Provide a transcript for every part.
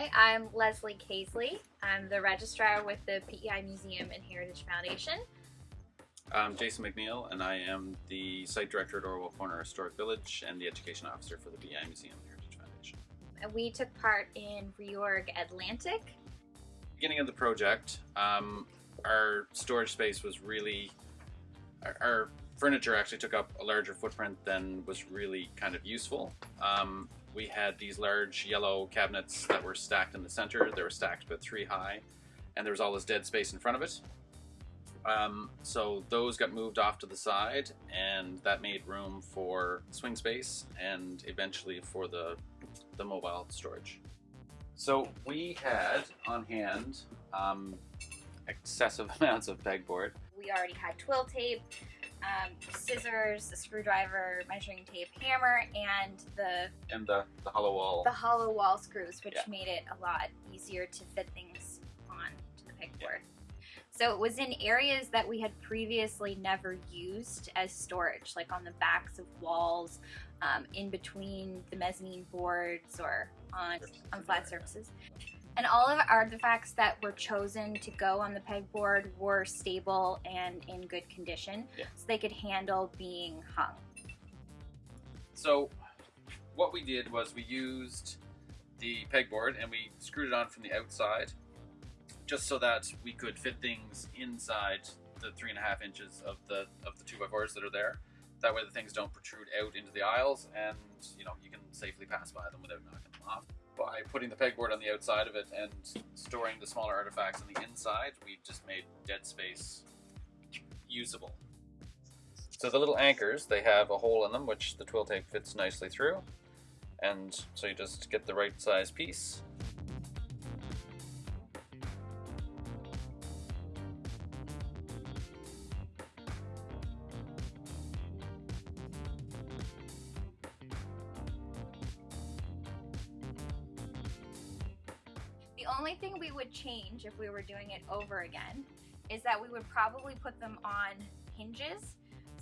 Hi, I'm Leslie Casely. I'm the registrar with the PEI Museum and Heritage Foundation. I'm Jason McNeil, and I am the site director at Orwell Corner Historic Village and the education officer for the PEI Museum and Heritage Foundation. And we took part in Reorg Atlantic. Beginning of the project, um, our storage space was really, our, our, furniture actually took up a larger footprint than was really kind of useful. Um, we had these large yellow cabinets that were stacked in the center. They were stacked about three high, and there was all this dead space in front of it. Um, so those got moved off to the side, and that made room for swing space and eventually for the, the mobile storage. So we had on hand um, excessive amounts of pegboard. We already had twill tape, um, scissors, a screwdriver, measuring tape, hammer, and the and the, the hollow wall. The hollow wall screws, which Yeah. made it a lot easier to fit things on to the pegboard. So it was in areas that we had previously never used as storage, like on the backs of walls, um, in between the mezzanine boards, or on on flat surfaces. And all of the artifacts that were chosen to go on the pegboard were stable and in good condition, Yeah. so they could handle being hung. So what we did was we used the pegboard and we screwed it on from the outside just so that we could fit things inside the three and a half inches of the of the two by fours that are there. That way the things don't protrude out into the aisles and you know you can safely pass by them without knocking them off. Putting the pegboard on the outside of it and storing the smaller artifacts on the inside, we've just made dead space usable. So the little anchors, they have a hole in them which the twill tape fits nicely through. And so you just get the right size piece. The only thing we would change if we were doing it over again is that we would probably put them on hinges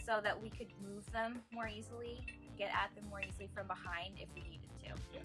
so that we could move them more easily, get at them more easily from behind if we needed to. Yeah.